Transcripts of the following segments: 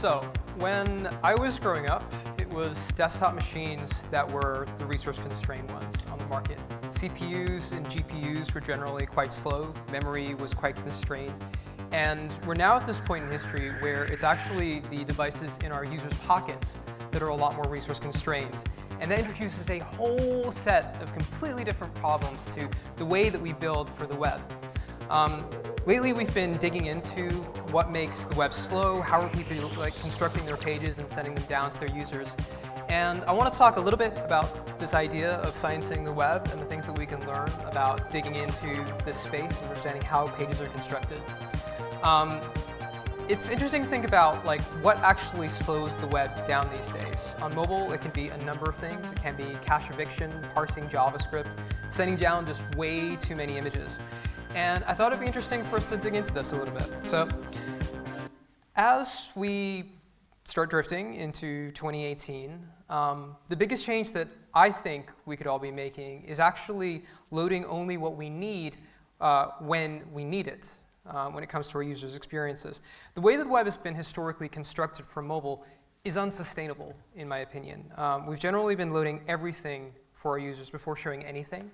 So, when I was growing up, it was desktop machines that were the resource-constrained ones on the market. CPUs and GPUs were generally quite slow, memory was quite constrained, and we're now at this point in history where it's actually the devices in our users' pockets that are a lot more resource-constrained. And that introduces a whole set of completely different problems to the way that we build for the web. Um, lately, we've been digging into what makes the web slow, how are people like constructing their pages and sending them down to their users. And I want to talk a little bit about this idea of sciencing the web and the things that we can learn about digging into this space and understanding how pages are constructed. Um, it's interesting to think about like what actually slows the web down these days. On mobile, it can be a number of things. It can be cache eviction, parsing JavaScript, sending down just way too many images. And I thought it'd be interesting for us to dig into this a little bit. So as we start drifting into 2018, um, the biggest change that I think we could all be making is actually loading only what we need uh, when we need it uh, when it comes to our users' experiences. The way that the web has been historically constructed for mobile is unsustainable, in my opinion. Um, we've generally been loading everything for our users before showing anything.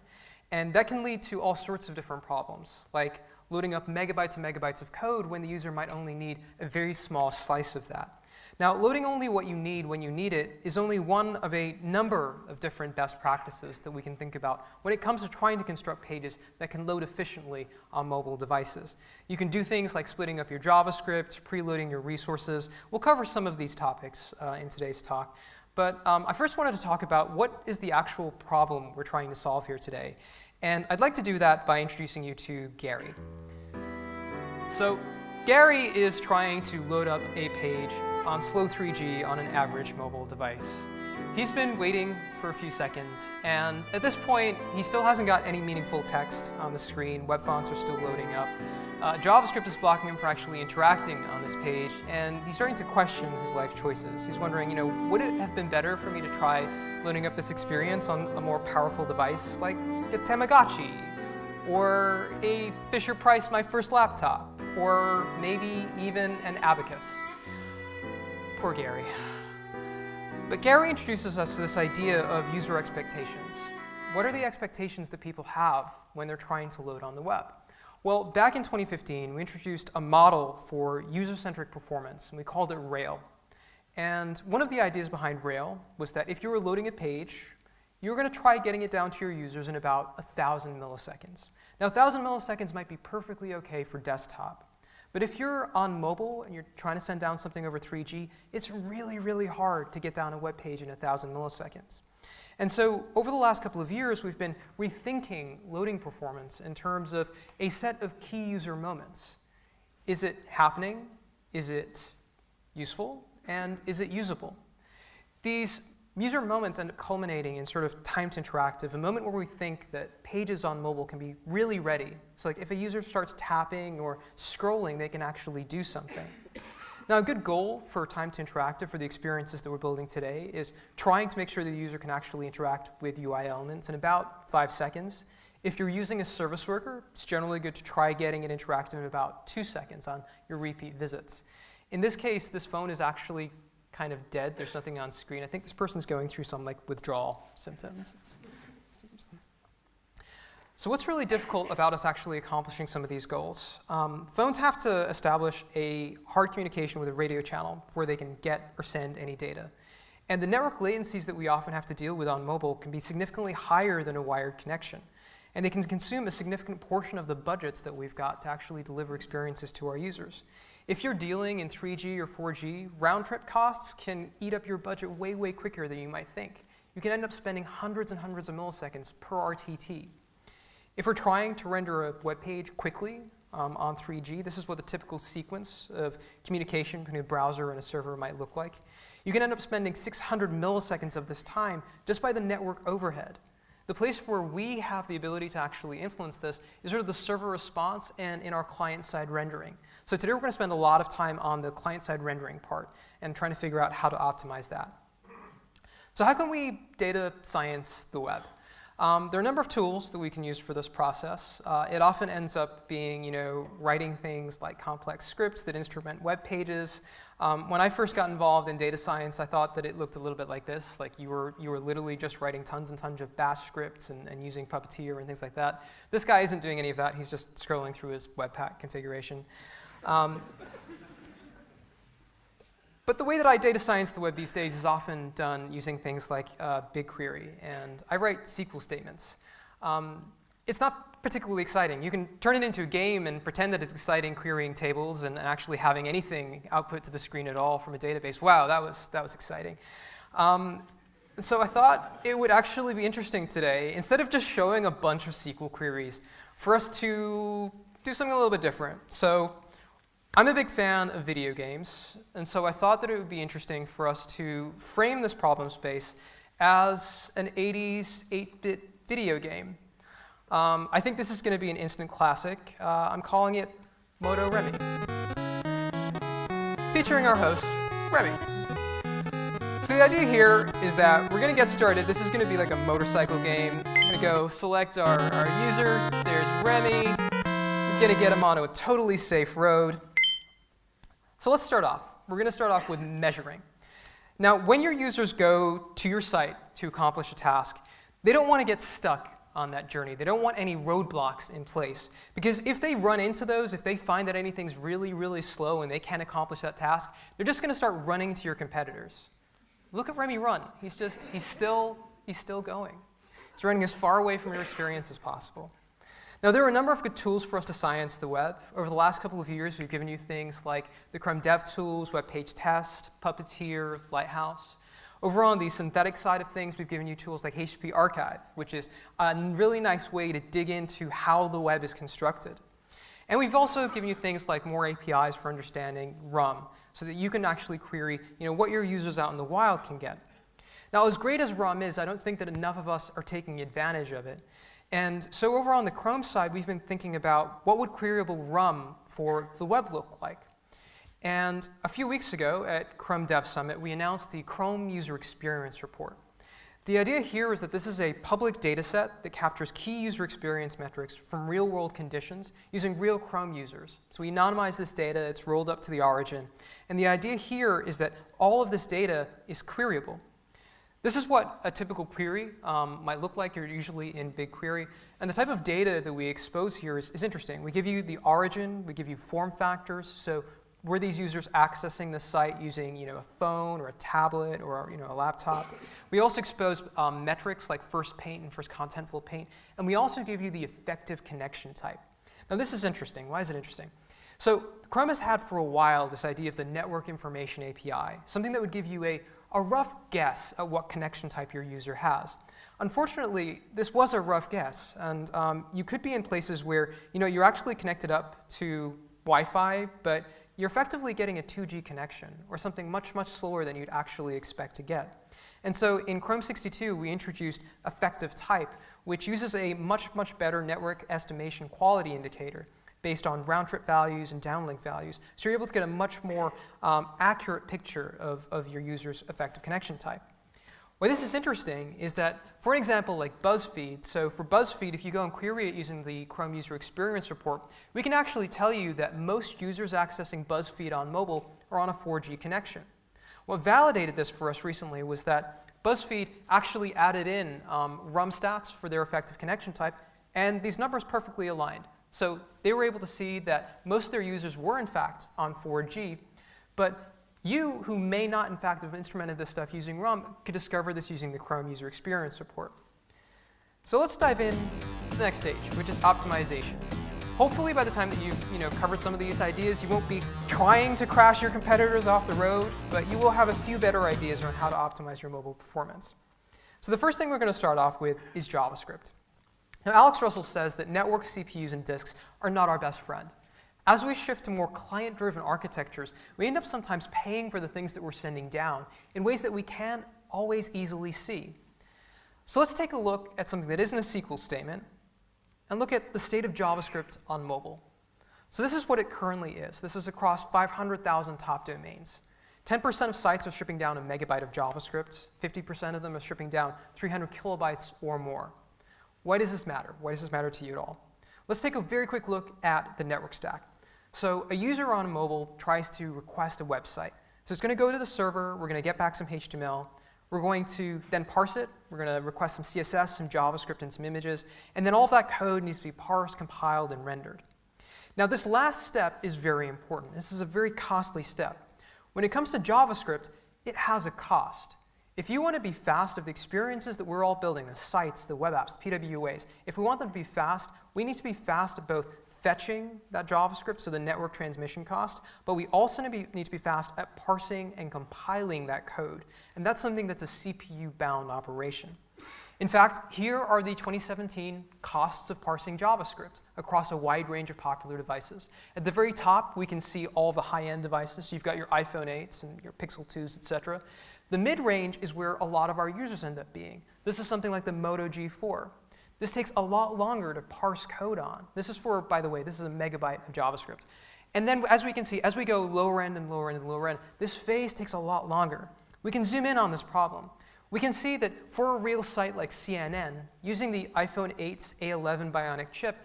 And that can lead to all sorts of different problems, like loading up megabytes and megabytes of code when the user might only need a very small slice of that. Now, loading only what you need when you need it is only one of a number of different best practices that we can think about when it comes to trying to construct pages that can load efficiently on mobile devices. You can do things like splitting up your JavaScript, preloading your resources. We'll cover some of these topics uh, in today's talk. But um, I first wanted to talk about what is the actual problem we're trying to solve here today. And I'd like to do that by introducing you to Gary. So Gary is trying to load up a page on slow 3G on an average mobile device. He's been waiting for a few seconds, and at this point, he still hasn't got any meaningful text on the screen. Web fonts are still loading up. Uh, JavaScript is blocking him from actually interacting on this page, and he's starting to question his life choices. He's wondering, you know, would it have been better for me to try loading up this experience on a more powerful device like a Tamagotchi, or a Fisher-Price My First Laptop, or maybe even an Abacus? Poor Gary. But Gary introduces us to this idea of user expectations. What are the expectations that people have when they're trying to load on the web? Well, back in 2015, we introduced a model for user-centric performance, and we called it Rail. And one of the ideas behind Rail was that if you were loading a page, you were going to try getting it down to your users in about 1,000 milliseconds. Now, 1,000 milliseconds might be perfectly OK for desktop. But if you're on mobile and you're trying to send down something over 3G, it's really, really hard to get down a web page in 1,000 milliseconds. And so over the last couple of years, we've been rethinking loading performance in terms of a set of key user moments. Is it happening? Is it useful? And is it usable? These User moments end up culminating in sort of time to interactive, a moment where we think that pages on mobile can be really ready. So like if a user starts tapping or scrolling, they can actually do something. Now, a good goal for time to interactive for the experiences that we're building today is trying to make sure the user can actually interact with UI elements in about five seconds. If you're using a service worker, it's generally good to try getting it interactive in about two seconds on your repeat visits. In this case, this phone is actually kind of dead. There's nothing on screen. I think this person's going through some like withdrawal symptoms. so what's really difficult about us actually accomplishing some of these goals? Um, phones have to establish a hard communication with a radio channel where they can get or send any data. And the network latencies that we often have to deal with on mobile can be significantly higher than a wired connection. And they can consume a significant portion of the budgets that we've got to actually deliver experiences to our users. If you're dealing in 3G or 4G, round trip costs can eat up your budget way, way quicker than you might think. You can end up spending hundreds and hundreds of milliseconds per RTT. If we're trying to render a web page quickly um, on 3G, this is what the typical sequence of communication between a browser and a server might look like. You can end up spending 600 milliseconds of this time just by the network overhead. The place where we have the ability to actually influence this is sort of the server response and in our client-side rendering. So today we're going to spend a lot of time on the client-side rendering part and trying to figure out how to optimize that. So how can we data science the web? Um, there are a number of tools that we can use for this process. Uh, it often ends up being, you know, writing things like complex scripts that instrument web pages. Um, when I first got involved in data science, I thought that it looked a little bit like this, like you were, you were literally just writing tons and tons of bash scripts and, and using Puppeteer and things like that. This guy isn't doing any of that. He's just scrolling through his Webpack configuration. Um, but the way that I data science the web these days is often done using things like uh, BigQuery, and I write SQL statements. Um, it's not particularly exciting. You can turn it into a game and pretend that it's exciting querying tables and actually having anything output to the screen at all from a database. Wow, that was, that was exciting. Um, so I thought it would actually be interesting today, instead of just showing a bunch of SQL queries, for us to do something a little bit different. So I'm a big fan of video games, and so I thought that it would be interesting for us to frame this problem space as an 80s 8-bit video game. Um, I think this is going to be an instant classic. Uh, I'm calling it Moto Remy. Featuring our host, Remy. So the idea here is that we're going to get started. This is going to be like a motorcycle game. We're going to go select our, our user. There's Remy. We're going to get him onto a totally safe road. So let's start off. We're going to start off with measuring. Now, when your users go to your site to accomplish a task, they don't want to get stuck on that journey. They don't want any roadblocks in place. Because if they run into those, if they find that anything's really, really slow and they can't accomplish that task, they're just going to start running to your competitors. Look at Remy run. He's just, he's still, he's still going. He's running as far away from your experience as possible. Now, there are a number of good tools for us to science the web. Over the last couple of years, we've given you things like the Chrome DevTools, Web Page Test, Puppeteer, Lighthouse. Over on the synthetic side of things, we've given you tools like HTTP Archive, which is a really nice way to dig into how the web is constructed. And we've also given you things like more APIs for understanding RUM, so that you can actually query you know, what your users out in the wild can get. Now, as great as RUM is, I don't think that enough of us are taking advantage of it. And so over on the Chrome side, we've been thinking about what would queryable RUM for the web look like. And a few weeks ago at Chrome Dev Summit, we announced the Chrome User Experience Report. The idea here is that this is a public data set that captures key user experience metrics from real-world conditions using real Chrome users. So we anonymize this data, it's rolled up to the origin. And the idea here is that all of this data is queryable. This is what a typical query um, might look like. You're usually in BigQuery. And the type of data that we expose here is, is interesting. We give you the origin, we give you form factors. So were these users accessing the site using you know, a phone or a tablet or you know, a laptop? We also expose um, metrics like first paint and first contentful paint. And we also give you the effective connection type. Now this is interesting. Why is it interesting? So Chrome has had for a while this idea of the Network Information API, something that would give you a a rough guess at what connection type your user has. Unfortunately, this was a rough guess, and um, you could be in places where you know, you're actually connected up to Wi-Fi, but you're effectively getting a 2G connection, or something much, much slower than you'd actually expect to get. And so in Chrome 62, we introduced effective type, which uses a much, much better network estimation quality indicator based on round trip values and downlink values. So you're able to get a much more um, accurate picture of, of your user's effective connection type. Why this is interesting is that, for an example, like BuzzFeed, so for BuzzFeed, if you go and query it using the Chrome User Experience Report, we can actually tell you that most users accessing BuzzFeed on mobile are on a 4G connection. What validated this for us recently was that BuzzFeed actually added in um, RUM stats for their effective connection type, and these numbers perfectly aligned. So they were able to see that most of their users were, in fact, on 4G. But you, who may not, in fact, have instrumented this stuff using RUM, could discover this using the Chrome User Experience Report. So let's dive in to the next stage, which is optimization. Hopefully, by the time that you've you know, covered some of these ideas, you won't be trying to crash your competitors off the road, but you will have a few better ideas on how to optimize your mobile performance. So the first thing we're going to start off with is JavaScript. Now, Alex Russell says that network CPUs and disks are not our best friend. As we shift to more client-driven architectures, we end up sometimes paying for the things that we're sending down in ways that we can't always easily see. So let's take a look at something that isn't a SQL statement and look at the state of JavaScript on mobile. So this is what it currently is. This is across 500,000 top domains. 10% of sites are shipping down a megabyte of JavaScript. 50% of them are shipping down 300 kilobytes or more. Why does this matter? Why does this matter to you at all? Let's take a very quick look at the network stack. So a user on a mobile tries to request a website. So it's going to go to the server. We're going to get back some HTML. We're going to then parse it. We're going to request some CSS, some JavaScript, and some images. And then all of that code needs to be parsed, compiled, and rendered. Now, this last step is very important. This is a very costly step. When it comes to JavaScript, it has a cost. If you want to be fast of the experiences that we're all building, the sites, the web apps, PWAs, if we want them to be fast, we need to be fast at both fetching that JavaScript, so the network transmission cost, but we also need to, be, fast at parsing and compiling that code. And that's something that's a CPU-bound operation. In fact, here are the 2017 costs of parsing JavaScript across a wide range of popular devices. At the very top, we can see all the high-end devices. you've got your iPhone 8s and your Pixel 2s, et cetera. The mid-range is where a lot of our users end up being. This is something like the Moto G4. This takes a lot longer to parse code on. This is for, by the way, this is a megabyte of JavaScript. And then as we can see, as we go lower end and lower end and lower end, this phase takes a lot longer. We can zoom in on this problem. We can see that for a real site like CNN, using the iPhone 8's A11 Bionic chip,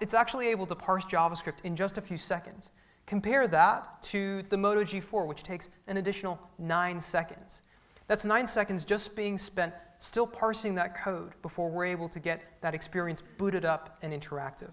it's actually able to parse JavaScript in just a few seconds. Compare that to the Moto G4, which takes an additional nine seconds. That's nine seconds just being spent still parsing that code before we're able to get that experience booted up and interactive.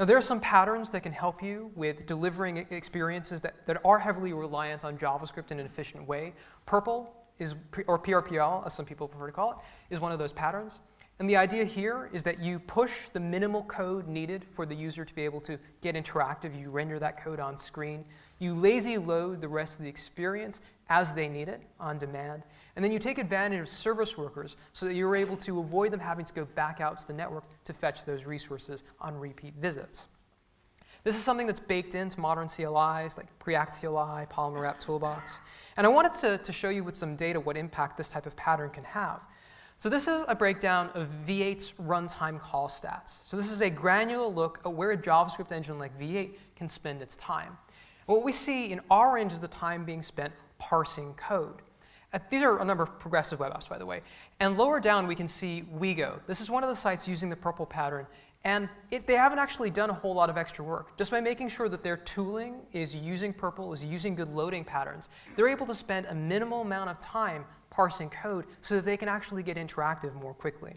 Now, there are some patterns that can help you with delivering experiences that, that are heavily reliant on JavaScript in an efficient way. Purple is, or PRPL, as some people prefer to call it, is one of those patterns. And the idea here is that you push the minimal code needed for the user to be able to get interactive. You render that code on screen. You lazy load the rest of the experience as they need it on demand. And then you take advantage of service workers so that you're able to avoid them having to go back out to the network to fetch those resources on repeat visits. This is something that's baked into modern CLIs like Preact CLI, Polymer App Toolbox. And I wanted to, to show you with some data what impact this type of pattern can have. So this is a breakdown of V8's runtime call stats. So this is a granular look at where a JavaScript engine like V8 can spend its time. what we see in orange is the time being spent parsing code. these are a number of progressive web apps, by the way. And lower down, we can see WeGo. This is one of the sites using the purple pattern. And it, they haven't actually done a whole lot of extra work. Just by making sure that their tooling is using purple, is using good loading patterns, they're able to spend a minimal amount of time parsing code so that they can actually get interactive more quickly.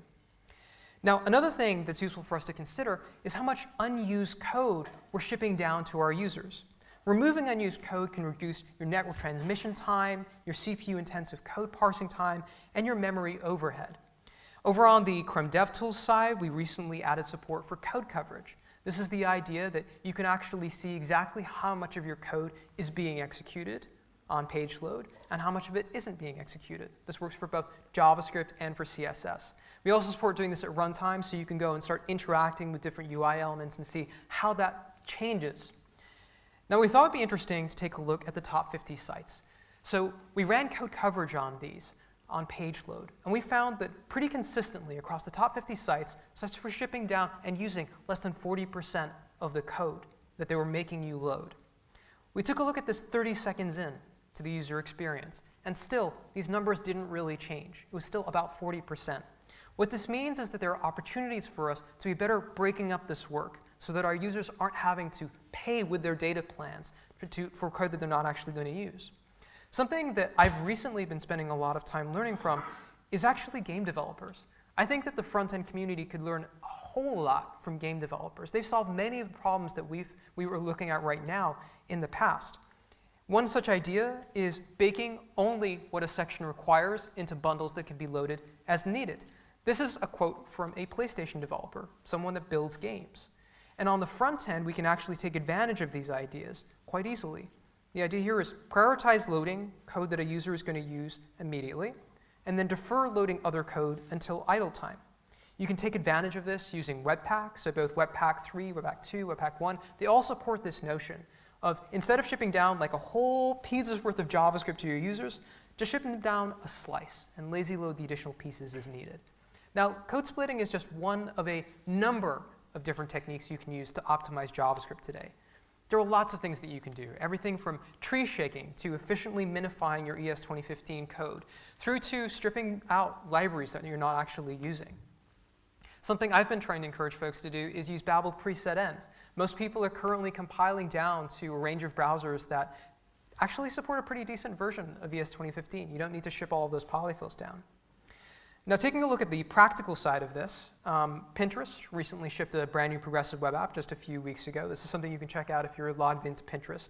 Now, another thing that's useful for us to consider is how much unused code we're shipping down to our users. Removing unused code can reduce your network transmission time, your CPU-intensive code parsing time, and your memory overhead. Over on the Chrome DevTools side, we recently added support for code coverage. This is the idea that you can actually see exactly how much of your code is being executed on page load and how much of it isn't being executed. This works for both JavaScript and for CSS. We also support doing this at runtime so you can go and start interacting with different UI elements and see how that changes. Now we thought it'd be interesting to take a look at the top 50 sites. So we ran code coverage on these on page load. And we found that pretty consistently across the top 50 sites, sites were shipping down and using less than 40% of the code that they were making you load. We took a look at this 30 seconds in to the user experience. And still, these numbers didn't really change. It was still about 40%. What this means is that there are opportunities for us to be better breaking up this work so that our users aren't having to pay with their data plans for, to, for code that they're not actually going to use. Something that I've recently been spending a lot of time learning from is actually game developers. I think that the front-end community could learn a whole lot from game developers. They've solved many of the problems that we've, we were looking at right now in the past. One such idea is baking only what a section requires into bundles that can be loaded as needed. This is a quote from a PlayStation developer, someone that builds games. And on the front end, we can actually take advantage of these ideas quite easily. The idea here is prioritize loading code that a user is going to use immediately, and then defer loading other code until idle time. You can take advantage of this using Webpack, so both Webpack 3, Webpack 2, Webpack 1, they all support this notion of instead of shipping down like a whole piece's worth of JavaScript to your users, just shipping them down a slice and lazy load the additional pieces as needed. Now, code splitting is just one of a number of different techniques you can use to optimize JavaScript today. There are lots of things that you can do, everything from tree shaking to efficiently minifying your ES 2015 code, through to stripping out libraries that you're not actually using. Something I've been trying to encourage folks to do is use Babel preset env. Most people are currently compiling down to a range of browsers that actually support a pretty decent version of ES 2015. You don't need to ship all of those polyfills down. Now, taking a look at the practical side of this, um, Pinterest recently shipped a brand new progressive web app just a few weeks ago. This is something you can check out if you're logged into Pinterest.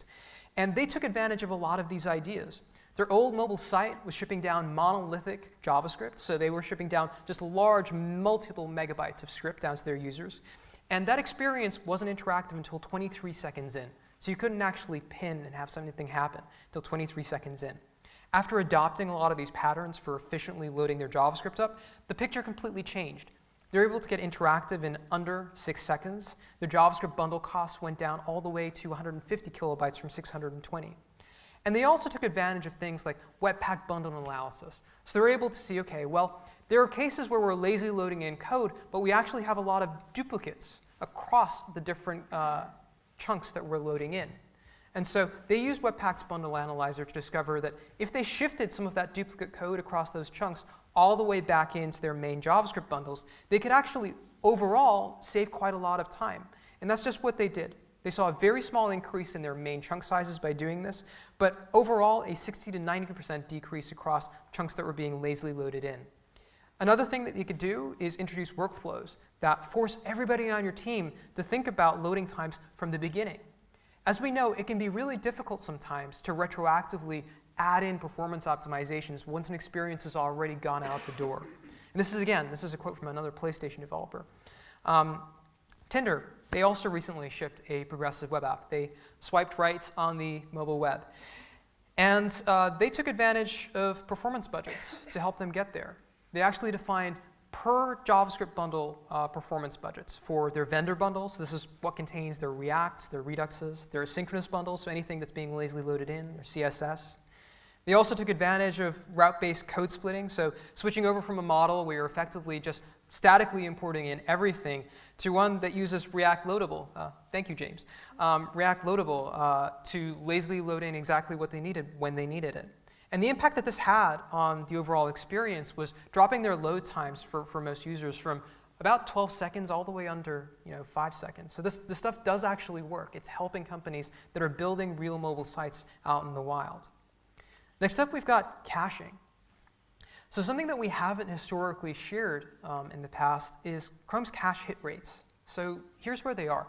And they took advantage of a lot of these ideas. Their old mobile site was shipping down monolithic JavaScript, so they were shipping down just large, multiple megabytes of script down to their users. And that experience wasn't interactive until 23 seconds in. So you couldn't actually pin and have something happen until 23 seconds in. After adopting a lot of these patterns for efficiently loading their JavaScript up, the picture completely changed. They're able to get interactive in under six seconds. Their JavaScript bundle costs went down all the way to 150 kilobytes from 620. And they also took advantage of things like Webpack bundle analysis. So they're able to see, okay, well, there are cases where we're lazy loading in code, but we actually have a lot of duplicates across the different uh, chunks that we're loading in. And so they used Webpack's bundle analyzer to discover that if they shifted some of that duplicate code across those chunks all the way back into their main JavaScript bundles, they could actually overall save quite a lot of time. And that's just what they did. They saw a very small increase in their main chunk sizes by doing this, but overall a 60 to 90% decrease across chunks that were being lazily loaded in. Another thing that you could do is introduce workflows that force everybody on your team to think about loading times from the beginning. As we know, it can be really difficult sometimes to retroactively add in performance optimizations once an experience has already gone out the door. And this is, again, this is a quote from another PlayStation developer. Um, Tinder, they also recently shipped a progressive web app. They swiped right on the mobile web. And uh, they took advantage of performance budgets to help them get there. They actually defined per JavaScript bundle uh, performance budgets for their vendor bundles. This is what contains their Reacts, their Reduxes, their asynchronous bundles, so anything that's being lazily loaded in, their CSS. They also took advantage of route-based code splitting, so switching over from a model where you're effectively just statically importing in everything to one that uses React Loadable. Uh, thank you, James. Um, React Loadable uh, to lazily load in exactly what they needed when they needed it. And the impact that this had on the overall experience was dropping their load times for, for most users from about 12 seconds all the way under you know, 5 seconds. So this, this stuff does actually work. It's helping companies that are building real mobile sites out in the wild. Next up, we've got caching. So something that we haven't historically shared um, in the past is Chrome's cache hit rates. So here's where they are.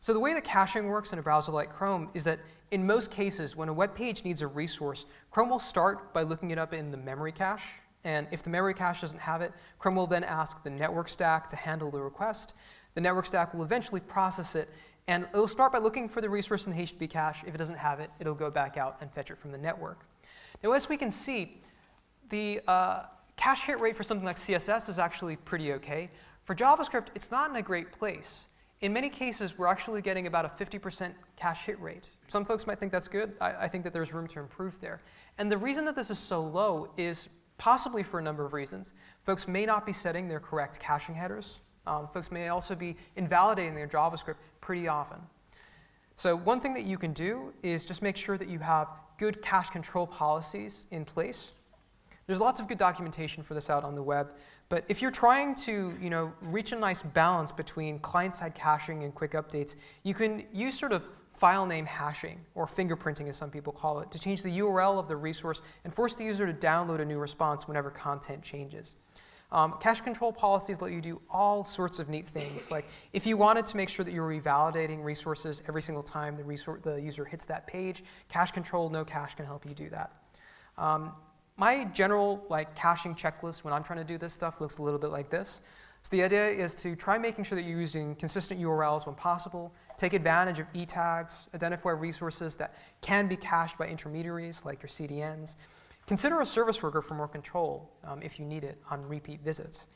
So the way that caching works in a browser like Chrome is that in most cases, when a web page needs a resource, Chrome will start by looking it up in the memory cache. And if the memory cache doesn't have it, Chrome will then ask the network stack to handle the request. The network stack will eventually process it, and it'll start by looking for the resource in the HTTP cache. If it doesn't have it, it'll go back out and fetch it from the network. Now, as we can see, the uh, cache hit rate for something like CSS is actually pretty okay. For JavaScript, it's not in a great place. In many cases, we're actually getting about a 50% cache hit rate. Some folks might think that's good. I, I, think that there's room to improve there. And the reason that this is so low is possibly for a number of reasons. Folks may not be setting their correct caching headers. Um, folks may also be invalidating their JavaScript pretty often. So one thing that you can do is just make sure that you have good cache control policies in place. There's lots of good documentation for this out on the web. But if you're trying to you know, reach a nice balance between client-side caching and quick updates, you can use sort of file name hashing, or fingerprinting as some people call it, to change the URL of the resource and force the user to download a new response whenever content changes. Um, cache control policies let you do all sorts of neat things. Like if you wanted to make sure that you're revalidating resources every single time the, the user hits that page, cache control, no cache can help you do that. Um, my general like caching checklist when I'm trying to do this stuff looks a little bit like this. So the idea is to try making sure that you're using consistent URLs when possible, take advantage of e-tags, identify resources that can be cached by intermediaries like your CDNs. Consider a service worker for more control um, if you need it on repeat visits.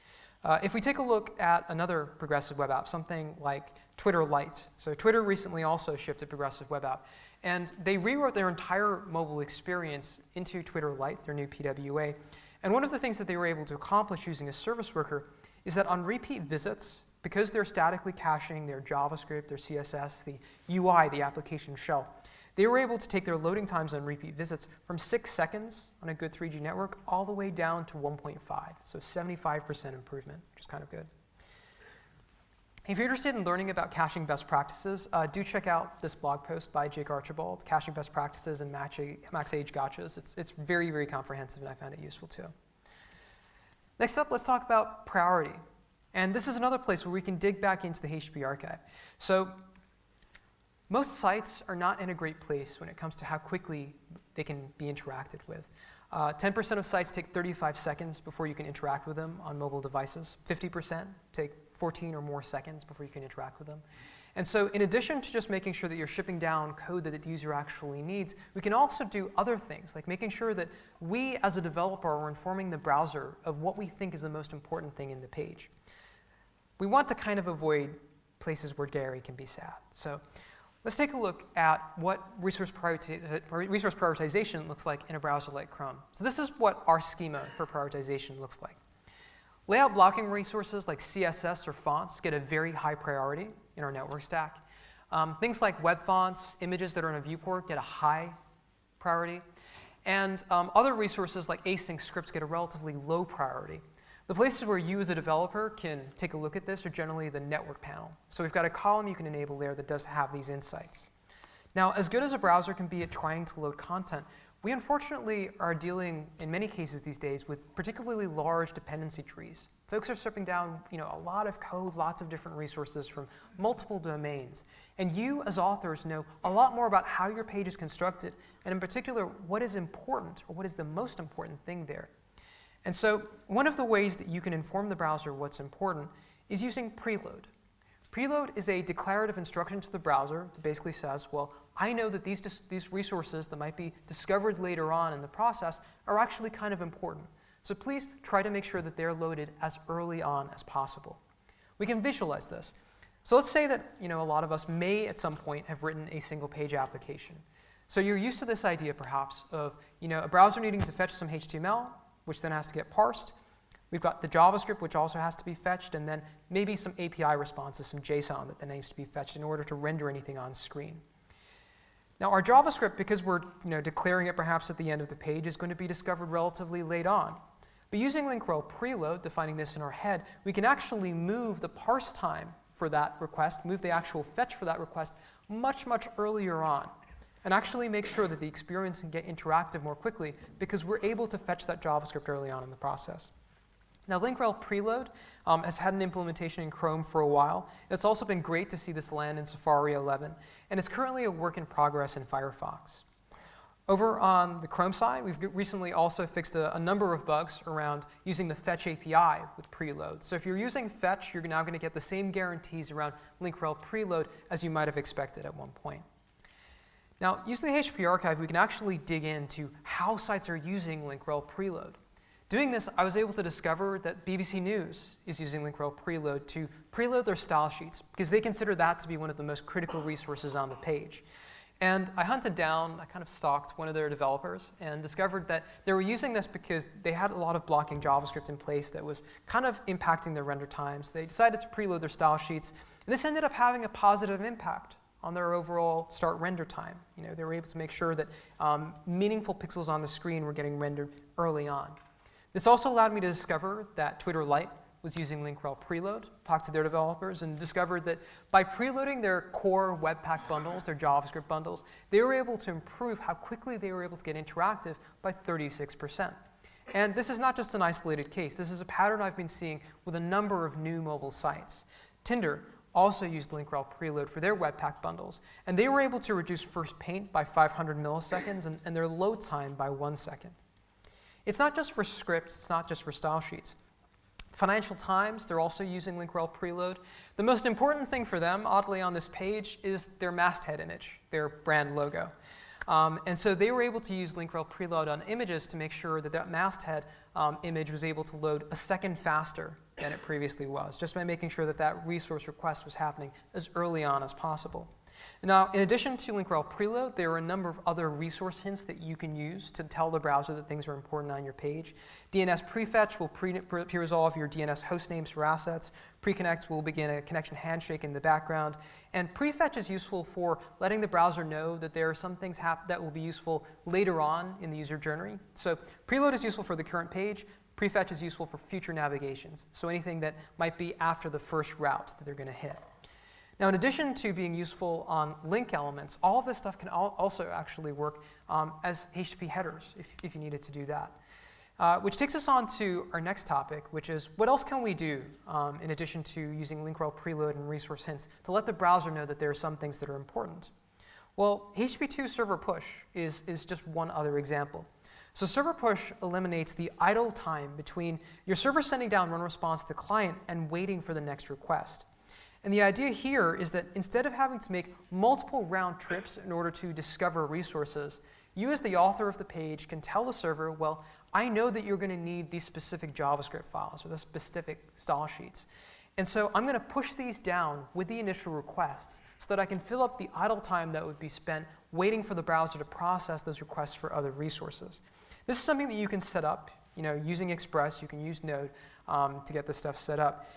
Uh, if we take a look at another progressive web app, something like Twitter Lite. So Twitter recently also shipped a progressive web app. And they rewrote their entire mobile experience into Twitter Lite, their new PWA. And one of the things that they were able to accomplish using a service worker is that on repeat visits, because they're statically caching their JavaScript, their CSS, the UI, the application shell, they were able to take their loading times on repeat visits from 6 seconds on a good 3G network all the way down to 1.5, so 75% improvement, which is kind of good. If you're interested in learning about caching best practices, uh, do check out this blog post by Jake Archibald, Caching Best Practices and Max Age Gotchas. It's, it's very, very comprehensive, and I found it useful too. Next up, let's talk about priority. And this is another place where we can dig back into the HTTP archive. So most sites are not in a great place when it comes to how quickly they can be interacted with. 10% uh, of sites take 35 seconds before you can interact with them on mobile devices. 50% take 14 or more seconds before you can interact with them. And so in addition to just making sure that you're shipping down code that the user actually needs, we can also do other things, like making sure that we as a developer are informing the browser of what we think is the most important thing in the page. We want to kind of avoid places where Gary can be sad. So let's take a look at what resource, resource prioritization looks like in a browser like Chrome. So this is what our schema for prioritization looks like. Layout blocking resources like CSS or fonts get a very high priority in our network stack. Um, things like web fonts, images that are in a viewport get a high priority. And um, other resources like async scripts get a relatively low priority. The places where you as a developer can take a look at this are generally the network panel. So we've got a column you can enable there that does have these insights. Now, as good as a browser can be at trying to load content, we unfortunately are dealing, in many cases these days, with particularly large dependency trees. Folks are stripping down you know, a lot of code, lots of different resources from multiple domains. And you, as authors, know a lot more about how your page is constructed, and in particular, what is important, or what is the most important thing there. And so one of the ways that you can inform the browser what's important is using preload. Preload is a declarative instruction to the browser that basically says, well, I know that these, these resources that might be discovered later on in the process are actually kind of important. So please try to make sure that they're loaded as early on as possible. We can visualize this. So let's say that you know, a lot of us may at some point have written a single page application. So you're used to this idea perhaps of you know, a browser needing to fetch some HTML, which then has to get parsed. We've got the JavaScript, which also has to be fetched, and then maybe some API responses, some JSON that then needs to be fetched in order to render anything on screen. Now our JavaScript, because we're you know, declaring it perhaps at the end of the page, is going to be discovered relatively late on. But using link rel preload, defining this in our head, we can actually move the parse time for that request, move the actual fetch for that request much, much earlier on, and actually make sure that the experience can get interactive more quickly because we're able to fetch that JavaScript early on in the process. Now, link-rel preload um, has had an implementation in Chrome for a while. It's also been great to see this land in Safari 11, and it's currently a work in progress in Firefox. Over on the Chrome side, we've recently also fixed a, a, number of bugs around using the Fetch API with preload. So if you're using Fetch, you're now going to get the same guarantees around link-rel preload as you might have expected at one point. Now, using the HTTP archive, we can actually dig into how sites are using link-rel preload. Doing this, I was able to discover that BBC News is using link-rel preload to preload their style sheets because they consider that to be one of the most critical resources on the page. And I hunted down, I kind of stalked one of their developers and discovered that they were using this because they had a lot of blocking JavaScript in place that was kind of impacting their render times. They decided to preload their style sheets, and this ended up having a positive impact on their overall start render time. You know, they were able to make sure that um, meaningful pixels on the screen were getting rendered early on. This also allowed me to discover that Twitter Lite was using link-rel preload, talked to their developers, and discovered that by preloading their core Webpack bundles, their JavaScript bundles, they were able to improve how quickly they were able to get interactive by 36%. And this is not just an isolated case. This is a pattern I've been seeing with a number of new mobile sites. Tinder also used link-rel preload for their Webpack bundles, and they were able to reduce first paint by 500 milliseconds and, and their load time by one second. It's not just for scripts, it's not just for style sheets. Financial Times, they're also using link-rel preload. The most important thing for them, oddly on this page, is their masthead image, their brand logo. Um, and so they were able to use link-rel preload on images to make sure that that masthead um, image was able to load a second faster than it previously was, just by making sure that that resource request was happening as early on as possible. Now, in addition to link rel preload, there are a number of other resource hints that you can use to tell the browser that things are important on your page. DNS prefetch will pre-resolve pre your DNS host names for assets. Preconnect will begin a connection handshake in the background. And prefetch is useful for letting the browser know that there are some things that will be useful later on in the user journey. So preload is useful for the current page. Prefetch is useful for future navigations, so anything that might be after the first route that they're going to hit. Now, in addition to being useful on link elements, all of this stuff can al also actually work um, as HTTP headers if, if you needed to do that. Uh, which takes us on to our next topic, which is what else can we do um, in addition to using link rel preload and resource hints to let the browser know that there are some things that are important? Well, HTTP2 server push is, is just one other example. So server push eliminates the idle time between your server sending down run response to the client and waiting for the next request. And the idea here is that instead of having to make multiple round trips in order to discover resources, you as the author of the page can tell the server, well, I know that you're going to need these specific JavaScript files or the specific style sheets. And so I'm going to push these down with the initial requests so that I can fill up the idle time that would be spent waiting for the browser to process those requests for other resources. This is something that you can set up, you know, using Express, you can use Node um, to get this stuff set up.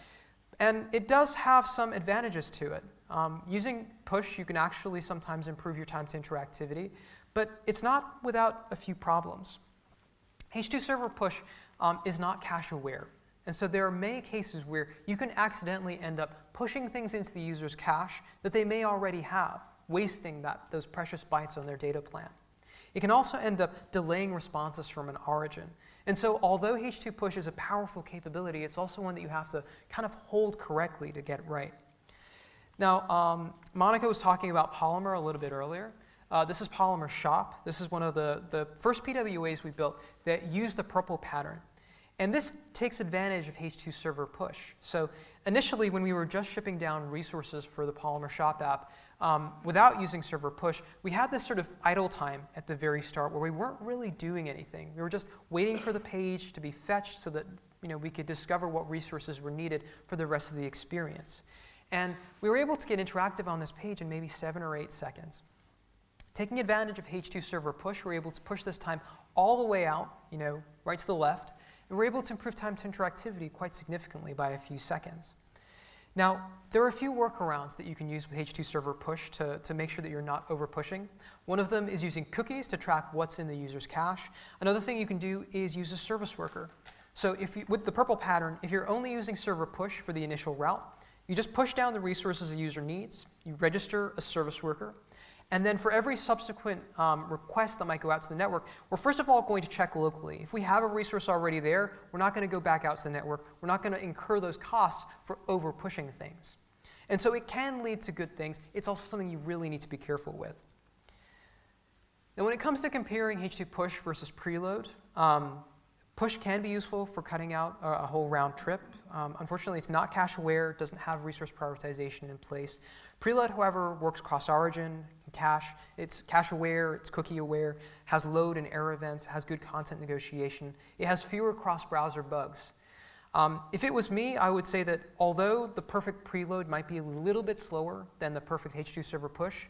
And it does have some advantages to it. Um, using push, you can actually sometimes improve your time to interactivity, but it's not without a few problems. H2 server push um, is not cache aware. And so there are many cases where you can accidentally end up pushing things into the user's cache that they may already have, wasting that, those precious bytes on their data plan. It can also end up delaying responses from an origin. And so although H2 push is a powerful capability, it's also one that you have to kind of hold correctly to get right. Now, um, Monica was talking about Polymer a little bit earlier. Uh, this is Polymer Shop. This is one of the, the first PWAs we built that use the purple pattern. And this takes advantage of H2 server push. So initially, when we were just shipping down resources for the Polymer Shop app, um, without using server push, we had this sort of idle time at the very start where we weren't really doing anything. We were just waiting for the page to be fetched so that you know, we could discover what resources were needed for the rest of the experience. And we were able to get interactive on this page in maybe seven or eight seconds. Taking advantage of H2 server push, we were able to push this time all the way out, you know, right to the left, and we were able to improve time to interactivity quite significantly by a few seconds. Now, there are a few workarounds that you can use with H2 Server Push to, to make sure that you're not over pushing. One of them is using cookies to track what's in the user's cache. Another thing you can do is use a service worker. So if you, with the purple pattern, if you're only using Server Push for the initial route, you just push down the resources the user needs, you register a service worker, and then for every subsequent um, request that might go out to the network, we're first of all going to check locally. If we have a resource already there, we're not going to go back out to the network. We're not going to incur those costs for over pushing things. And so it can lead to good things. It's also something you really need to be careful with. Now when it comes to comparing H2 push versus preload, um, push can be useful for cutting out a, a whole round trip. Um, unfortunately, it's not cache aware, doesn't have resource prioritization in place. Preload, however, works cross-origin, cache. It's cache aware, it's cookie aware, has load and error events, has good content negotiation. It has fewer cross-browser bugs. Um, if it was me, I would say that although the perfect preload might be a little bit slower than the perfect H2 server push,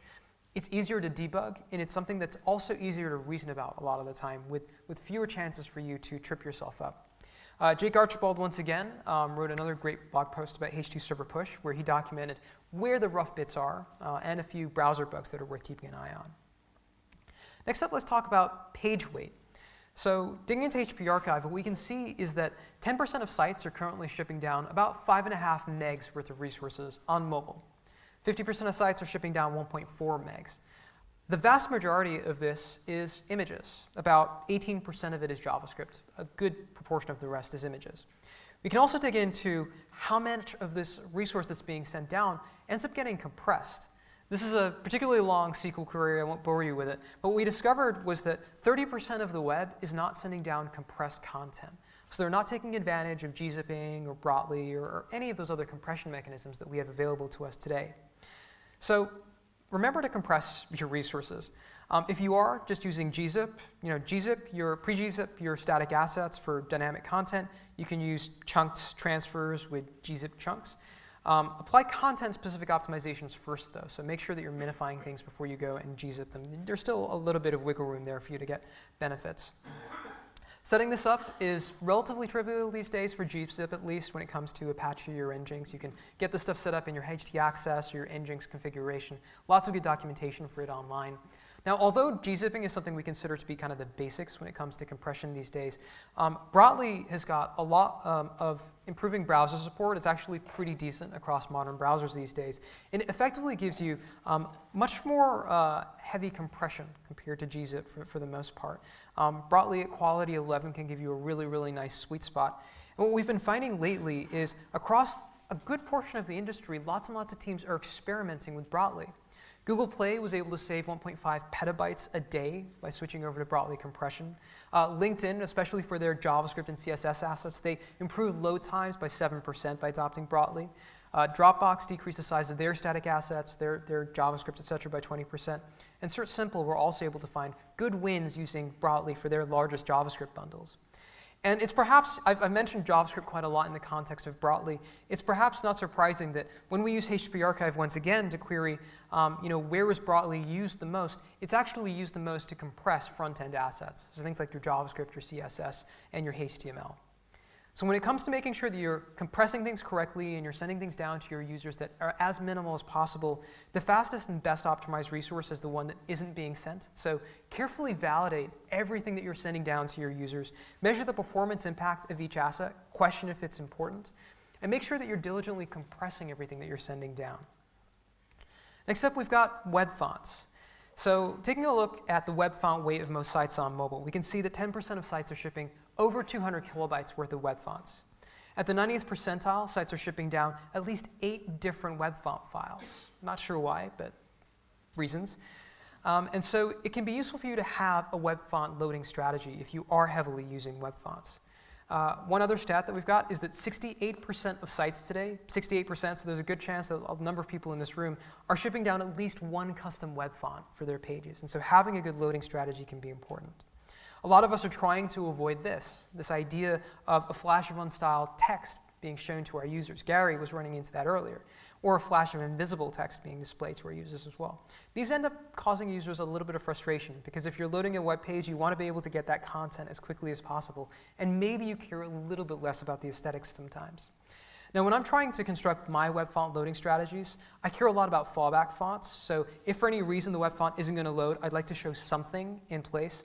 it's easier to debug, and it's something that's also easier to reason about a lot of the time with, with fewer chances for you to trip yourself up. Uh, Jake Archibald, once again, um, wrote another great blog post about H2 Server Push, where he documented where the rough bits are uh, and a few browser bugs that are worth keeping an eye on. Next up, let's talk about page weight. So digging into HTTP Archive, what we can see is that 10% of sites are currently shipping down about 5.5 megs worth of resources on mobile. 50% of sites are shipping down 1.4 megs. The vast majority of this is images. About 18% of it is JavaScript. A good proportion of the rest is images. We can also dig into how much of this resource that's being sent down ends up getting compressed. This is a particularly long SQL query, I won't bore you with it, but what we discovered was that 30% of the web is not sending down compressed content. So they're not taking advantage of gzipping or Brotli or, or any of those other compression mechanisms that we have available to us today. So remember to compress your resources. Um, if you are just using gzip, you know, gzip, your pre-gzip your static assets for dynamic content. You can use chunked transfers with gzip chunks. Um, apply content-specific optimizations first, though, so make sure that you're minifying things before you go and gzip them. There's still a little bit of wiggle room there for you to get benefits. Setting this up is relatively trivial these days for gzip at least when it comes to Apache or Nginx. You can get this stuff set up in your htaccess or your Nginx configuration. Lots of good documentation for it online. Now, although gzipping is something we consider to be kind of the basics when it comes to compression these days, um, Brotli has got a lot um, of improving browser support. It's actually pretty decent across modern browsers these days. And it effectively gives you um, much more uh, heavy compression compared to gzip for, for the most part. Um, Brotli at quality 11 can give you a really, really nice sweet spot. And what we've been finding lately is across a good portion of the industry, lots and lots of teams are experimenting with Brotli. Google Play was able to save 1.5 petabytes a day by switching over to Brotli compression. Uh, LinkedIn, especially for their JavaScript and CSS assets, they improved load times by 7% by adopting Brotli. Uh, Dropbox decreased the size of their static assets, their, their JavaScript, et cetera, by 20%. And CertSimple were also able to find good wins using Brotli for their largest JavaScript bundles. And it's perhaps, I've, I've, mentioned JavaScript quite a lot in the context of Brotli. It's perhaps not surprising that when we use HTTP archive once again to query, um, you know, where is Brotli used the most, it's actually used the most to compress front-end assets. So things like your JavaScript, your CSS, and your HTML. So when it comes to making sure that you're compressing things correctly and you're sending things down to your users that are as minimal as possible, the fastest and best optimized resource is the one that isn't being sent. So carefully validate everything that you're sending down to your users. Measure the performance impact of each asset, question if it's important, and make sure that you're diligently compressing everything that you're sending down. Next up, we've got web fonts. So taking a look at the web font weight of most sites on mobile, we can see that 10% of sites are shipping over 200 kilobytes worth of web fonts. At the 90th percentile, sites are shipping down at least eight different web font files. Not sure why, but reasons. Um, and so it can be useful for you to have a web font loading strategy if you are heavily using web fonts. Uh, one other stat that we've got is that 68% of sites today, 68%, so there's a good chance that a number of people in this room are shipping down at least one custom web font for their pages. And so having a good loading strategy can be important. A lot of us are trying to avoid this, this idea of a flash of unstyled text being shown to our users. Gary was running into that earlier. Or a flash of invisible text being displayed to our users as well. These end up causing users a little bit of frustration because if you're loading a web page, you want to be able to get that content as quickly as possible. And maybe you care a little bit less about the aesthetics sometimes. Now, when I'm trying to construct my web font loading strategies, I care a lot about fallback fonts. So if for any reason the web font isn't going to load, I'd like to show something in place.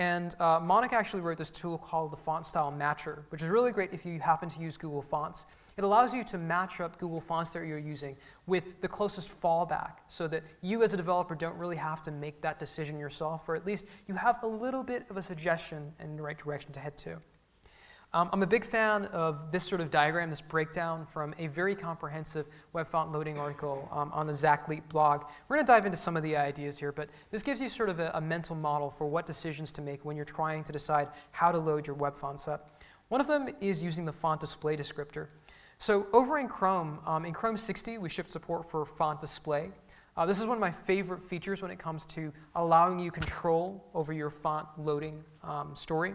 And uh, Monica actually wrote this tool called the Font Style Matcher, which is really great if you happen to use Google Fonts. It allows you to match up Google Fonts that you're using with the closest fallback so that you as a developer don't really have to make that decision yourself, or at least you have a little bit of a suggestion in the right direction to head to. Um, I'm a big fan of this sort of diagram, this breakdown from a very comprehensive web font loading article um, on the Zach Leat blog. We're going to dive into some of the ideas here, but this gives you sort of a, a, mental model for what decisions to make when you're trying to decide how to load your web fonts up. One of them is using the font display descriptor. So over in Chrome, um, in Chrome 60, we shipped support for font display. Uh, this is one of my favorite features when it comes to allowing you control over your font loading um, story.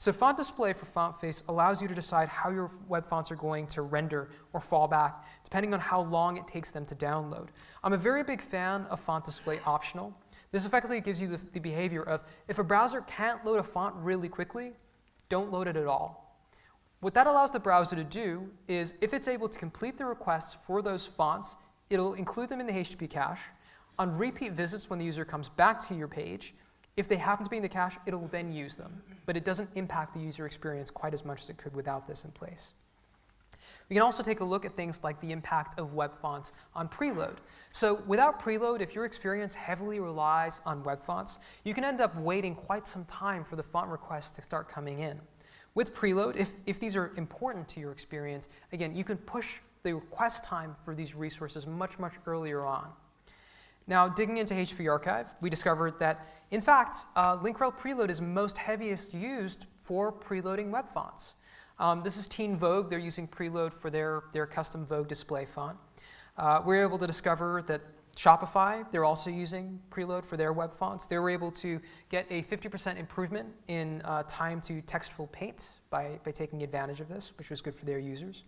So font display for font face allows you to decide how your web fonts are going to render or fall back, depending on how long it takes them to download. I'm a very big fan of font display optional. This effectively gives you the, the behavior of if a browser can't load a font really quickly, don't load it at all. What that allows the browser to do is if it's able to complete the requests for those fonts, it'll include them in the HTTP cache. On repeat visits when the user comes back to your page, if they happen to be in the cache, it'll then use them. But it doesn't impact the user experience quite as much as it could without this in place. We can also take a look at things like the impact of web fonts on preload. So without preload, if your experience heavily relies on web fonts, you can end up waiting quite some time for the font requests to start coming in. With preload, if, if these are important to your experience, again, you can push the request time for these resources much, much earlier on. Now, digging into HTTP Archive, we discovered that, in fact, uh, link rel preload is most heaviest used for preloading web fonts. Um, this is Teen Vogue. They're using preload for their, their custom Vogue display font. Uh, we were able to discover that Shopify, they're also using preload for their web fonts. They were able to get a 50% improvement in uh, time to textful paint by, by taking advantage of this, which was good for their users.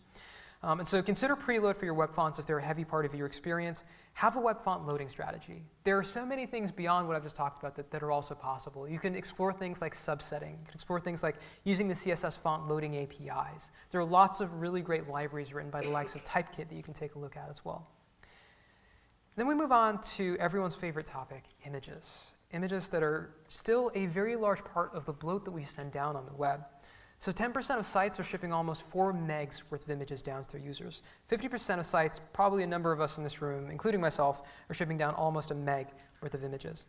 Um, and so consider preload for your web fonts if they're a heavy part of your experience. Have a web font loading strategy. There are so many things beyond what I've just talked about that, that are also possible. You can explore things like subsetting. You can explore things like using the CSS font loading APIs. There are lots of really great libraries written by the likes of Typekit that you can take a look at as well. Then we move on to everyone's favorite topic, images. Images that are still a very large part of the bloat that we send down on the web. So 10% of sites are shipping almost 4 megs worth of images down to their users. 50% of sites, probably a number of us in this room, including myself, are shipping down almost a meg worth of images.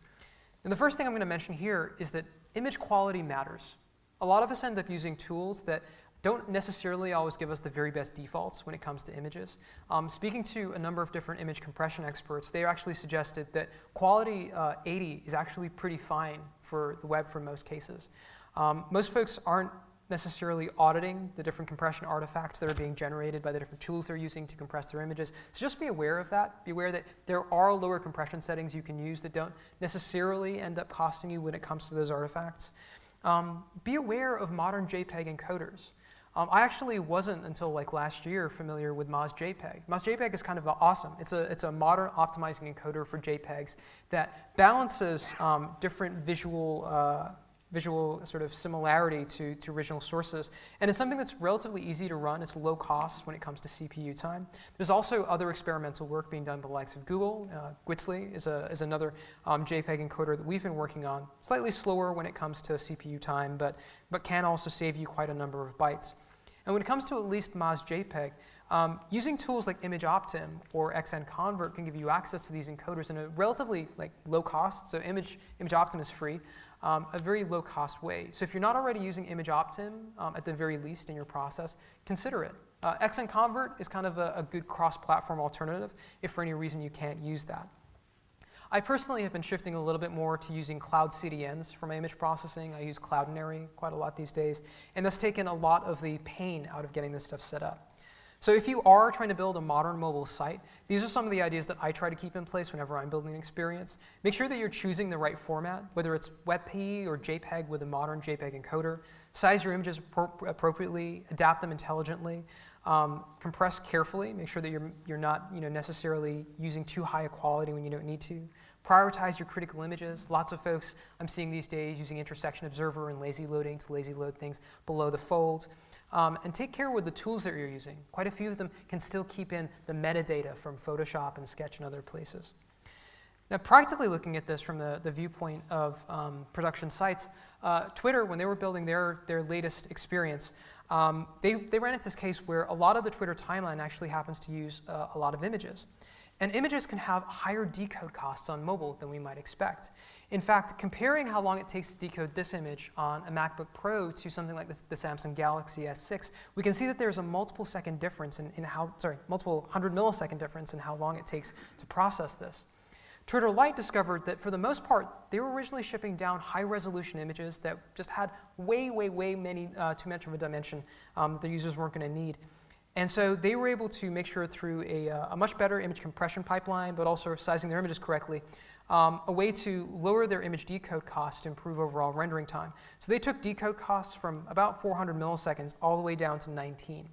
And the first thing I'm going to mention here is that image quality matters. A lot of us end up using tools that don't necessarily always give us the very best defaults when it comes to images. Um, speaking to a number of different image compression experts, they actually suggested that quality uh, 80 is actually pretty fine for the web for most cases. Um, most folks aren't necessarily auditing the different compression artifacts that are being generated by the different tools they're using to compress their images. So just be aware of that. Be aware that there are lower compression settings you can use that don't necessarily end up costing you when it comes to those artifacts. Um, be aware of modern JPEG encoders. Um, I actually wasn't until like last year familiar with MozJPEG. MozJPEG is kind of awesome. It's a, it's a modern optimizing encoder for JPEGs that balances um, different visual uh, visual sort of similarity to, to original sources. And it's something that's relatively easy to run. It's low cost when it comes to CPU time. There's also other experimental work being done by the likes of Google. Uh, is, a, is another um, JPEG encoder that we've been working on. Slightly slower when it comes to CPU time, but, but can also save you quite a number of bytes. And when it comes to at least MozJPEG, um, using tools like ImageOptim or XNConvert can give you access to these encoders in a relatively like, low cost. So image, ImageOptim is free um, a very low cost way. So if you're not already using ImageOptim, um, at the very least in your process, consider it. Uh, XNConvert is kind of a, a good cross-platform alternative if for any reason you can't use that. I personally have been shifting a little bit more to using cloud CDNs for my image processing. I use Cloudinary quite a lot these days, and that's taken a lot of the pain out of getting this stuff set up. So if you are trying to build a modern mobile site, these are some of the ideas that I try to keep in place whenever I'm building an experience. Make sure that you're choosing the right format, whether it's WebP or JPEG with a modern JPEG encoder. Size your images appropriately, adapt them intelligently, um, compress carefully, make sure that you're, you're not you know, necessarily using too high a quality when you don't need to. Prioritize your critical images. Lots of folks I'm seeing these days using intersection observer and lazy loading to lazy load things below the fold. Um, and take care with the tools that you're using. Quite a few of them can still keep in the metadata from Photoshop and Sketch and other places. Now, practically looking at this from the, the viewpoint of um, production sites, uh, Twitter, when they were building their, their latest experience, um, they, they ran into this case where a lot of the Twitter timeline actually happens to use uh, a lot of images. And images can have higher decode costs on mobile than we might expect. In fact, comparing how long it takes to decode this image on a MacBook Pro to something like the, the Samsung Galaxy S6, we can see that there's a multiple second difference in, in how, sorry, multiple hundred millisecond difference in how long it takes to process this. Twitter Lite discovered that for the most part, they were originally shipping down high resolution images that just had way, way, way many, uh, too much of a dimension um, that their users weren't going to need. And so they were able to make sure through a, uh, a much better image compression pipeline, but also sizing their images correctly, um, a way to lower their image decode cost to improve overall rendering time. So they took decode costs from about 400 milliseconds all the way down to 19.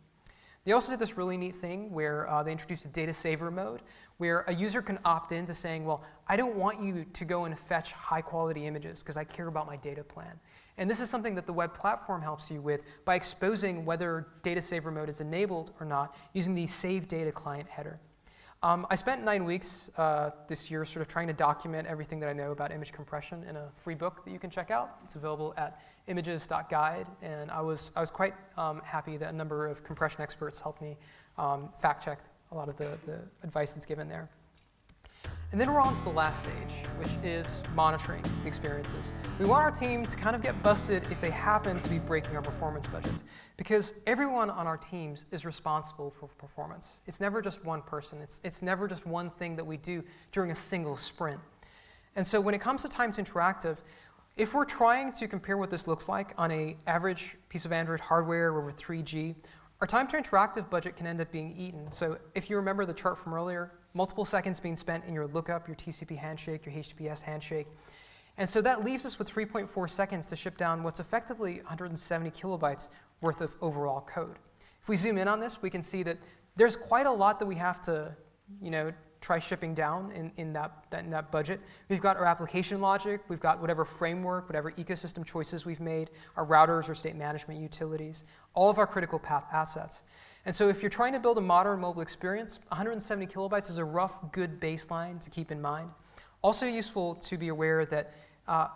They also did this really neat thing where uh, they introduced a data saver mode where a user can opt in to saying, well, I don't want you to go and fetch high quality images because I care about my data plan. And this is something that the web platform helps you with by exposing whether data saver mode is enabled or not using the save data client header. Um, I spent nine weeks uh, this year sort of trying to document everything that I know about image compression in a free book that you can check out. It's available at images.guide, and I was, I was quite um, happy that a number of compression experts helped me um, fact check a lot of the, the advice that's given there. And then we're on to the last stage, which is monitoring the experiences. We want our team to kind of get busted if they happen to be breaking our performance budgets, because everyone on our teams is responsible for performance. It's never just one person. It's, it's never just one thing that we do during a single sprint. And so when it comes to time to interactive, if we're trying to compare what this looks like on a average piece of Android hardware over 3G, our time to interactive budget can end up being eaten. So if you remember the chart from earlier, multiple seconds being spent in your lookup, your TCP handshake, your HTTPS handshake. And so that leaves us with 3.4 seconds to ship down what's effectively 170 kilobytes worth of overall code. If we zoom in on this, we can see that there's quite a lot that we have to, you know, try shipping down in, in, that, that, in that budget. We've got our application logic, we've got whatever framework, whatever ecosystem choices we've made, our routers or state management utilities, all of our critical path assets. And so if you're trying to build a modern mobile experience, 170 kilobytes is a rough, good baseline to keep in mind. Also useful to be aware that uh,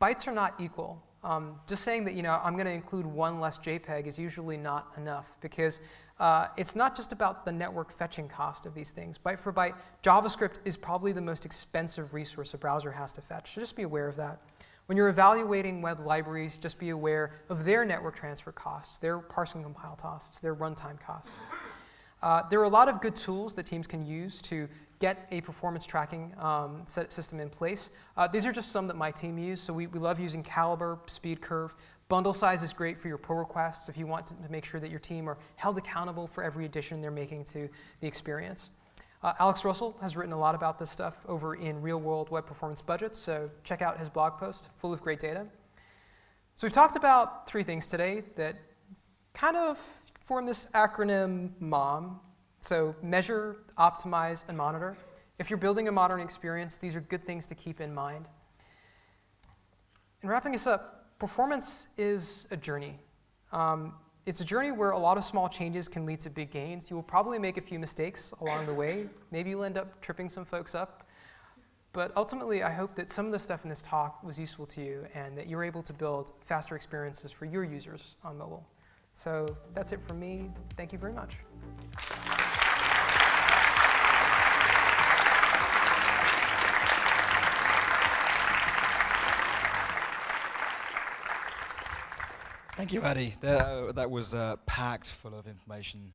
bytes are not equal. Um, just saying that you know I'm going to include one less JPEG is usually not enough because uh, it's not just about the network fetching cost of these things. Byte for byte, JavaScript is probably the most expensive resource a browser has to fetch, so just be aware of that. When you're evaluating web libraries, just be aware of their network transfer costs, their parsing compile costs, their runtime costs. Uh, there are a lot of good tools that teams can use to get a performance tracking um, system in place. Uh, these are just some that my team use. So we, we love using Calibre, SpeedCurve. Bundle size is great for your pull requests if you want to make sure that your team are held accountable for every addition they're making to the experience. Uh, Alex Russell has written a lot about this stuff over in Real World Web Performance Budgets, so check out his blog post full of great data. So we've talked about three things today that kind of form this acronym MOM, so measure, optimize, and monitor. If you're building a modern experience, these are good things to keep in mind. And wrapping us up, performance is a journey. Um, it's a journey where a lot of small changes can lead to big gains. You will probably make a few mistakes along the way. Maybe you'll end up tripping some folks up. But ultimately, I hope that some of the stuff in this talk was useful to you and that you're able to build faster experiences for your users on mobile. So that's it from me. Thank you very much. Thank you, Addy. That, uh, that was uh, packed full of information.